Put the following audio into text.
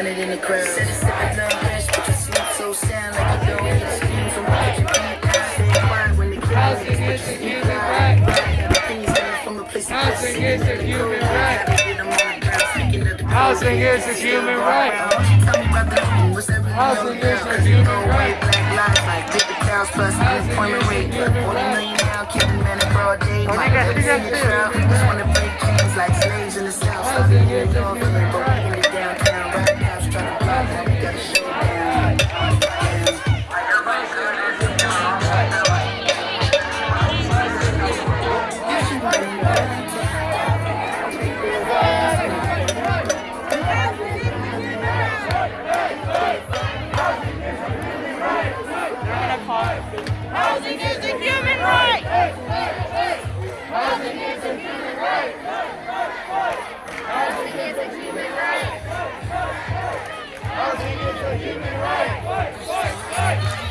hundred in the crowd. Said it's sipping down rich, but you sleep so sound like you don't need a scream from kitchen beat. Stay quiet when the kids Housing is a human right. Things coming from a place place. Housing is a human right. Get 'em on the ground, speaking of the Housing is a human right. Tell me about the home, what's everything Housing on is a you human right. black lives like paper cows plus unemployment is a rate. human Forty right. million now, killing men in broad day. Might nigga, oh, never nigga, see a nigga. trial. Just wanna break chains like slaves in the south. Housing is a human right. It is is a human right. Fight, fight, fight.